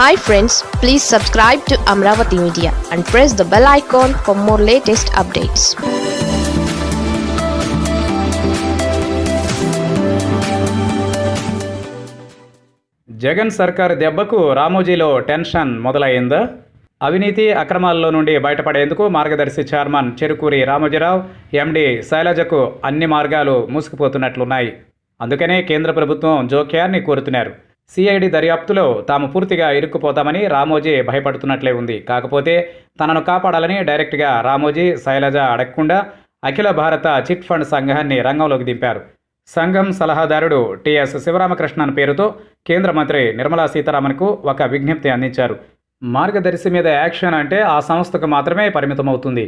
Hi friends please subscribe to Amaravati media and press the bell icon for more latest updates Jagan సర్కార్ దెబ్బకు రామోజీలో tension మొదలైందా. అవినీతి అక్రమాల్లో నుండి బయటపడేందుకు Margadarsi chairman Cherukuri Ramoji Rao MD శైలజకు అన్ని మార్గాలు మూసుకుపోతున్నట్లున్నాయి. అందుకనే కేంద్ర ప్రభుత్వం జోక్యాన్ని కోరుతున్నారు. సిఐడి దర్యాప్తులో తాము పూర్తిగా ఇరుక్కుపోతామని రామోజీ భయపడుతున్నట్లే ఉంది. కాకపోతే తనను కాపాడాలని డైరెక్ట్గా రామోజీ శైలజ అడగకుండా అఖిల భారత చిట్ ఫండ్ సంఘాన్ని రంగంలోకి దింపారు. సంఘం సలహాదారుడు టిఎస్ శివరామకృష్ణన్ పేరుతో కేంద్ర మంత్రి నిర్మలా సీతారామన్కు ఒక విజ్ఞప్తి అందించారు. మార్గదర్శి మీద యాక్షన్ అంటే ఆ సంస్థకు మాత్రమే పరిమితమవుతుంది.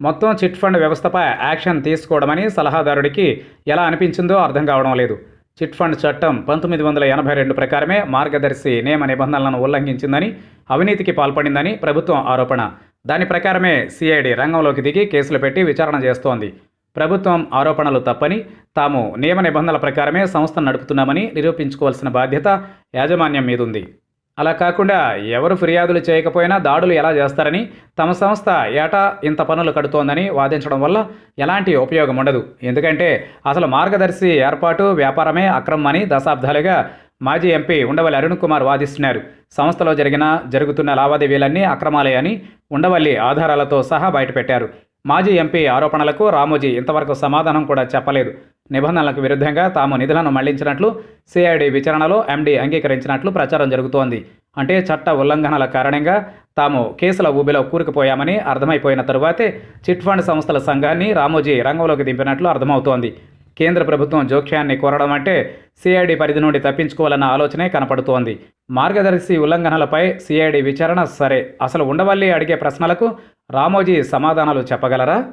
మొత్తం చిట్ ఫండ్ వ్యవస్థపై యాక్షన్ తీసుకోవడమని సలహాదారుడికి ఎలా అనిపించిందో అర్థం కావడం లేదు. చిట్ ఫండ్ చట్టం పంతొమ్మిది వందల ఎనభై రెండు ప్రకారమే మార్గదర్శి నియమ నిబంధనలను ఉల్లంఘించిందని అవినీతికి పాల్పడిందని ప్రభుత్వం ఆరోపణ. దాని ప్రకారమే సిఐడి రంగంలోకి దిగి కేసులు పెట్టి విచారణ చేస్తోంది. ప్రభుత్వం ఆరోపణలు తప్పని తాము నియమ నిబంధనల ప్రకారమే సంస్థను నడుపుతున్నామని నిరూపించుకోవాల్సిన బాధ్యత యాజమాన్యం మీదుంది. అలా కాకుండా ఎవరు ఫిర్యాదులు చేయకపోయినా దాడులు ఎలా చేస్తారని తమ సంస్థ ఏటా ఇంత పనులు కడుతోందని వాదించడం వల్ల ఎలాంటి ఉపయోగం ఉండదు. ఎందుకంటే అసలు మార్గదర్శి ఏర్పాటు వ్యాపారమే అక్రమం అని దశాబ్దాలుగా మాజీ ఎంపీ ఉండవల్లి అరుణ్ కుమార్ వాదిస్తున్నారు. సంస్థలో జరిగిన జరుగుతున్న లావాదేవీలన్నీ అక్రమాలే అని ఉండవల్లి ఆధారాలతో సహా బయటపెట్టారు. మాజీ ఎంపీ ఆరోపణలకు రామోజీ ఇంతవరకు సమాధానం కూడా చెప్పలేదు. నిబంధనలకు విరుద్ధంగా తాము నిధులను మళ్ళించినట్లు సిఐడి విచారణలో ఎండీ అంగీకరించినట్లు ప్రచారం జరుగుతోంది. అంటే చట్ట ఉల్లంఘనల కారణంగా తాము కేసుల ఊబిలో కూరుకుపోయామని అర్థమైపోయిన తరువాతే చిట్ ఫండ్ సంస్థల సంఘాన్ని రామోజీ రంగంలోకి దింపినట్లు అర్థమవుతోంది. కేంద్ర ప్రభుత్వం జోక్యాన్ని కోరడం అంటే సిఐడి పరిధి నుండి తప్పించుకోవాలన్న ఆలోచనే కనపడుతోంది. మార్గదర్శి ఉల్లంఘనలపై సిఐడి విచారణ సరే. అసలు ఉండవల్లి అడిగే ప్రశ్నలకు రామోజీ సమాధానాలు చెప్పగలరా?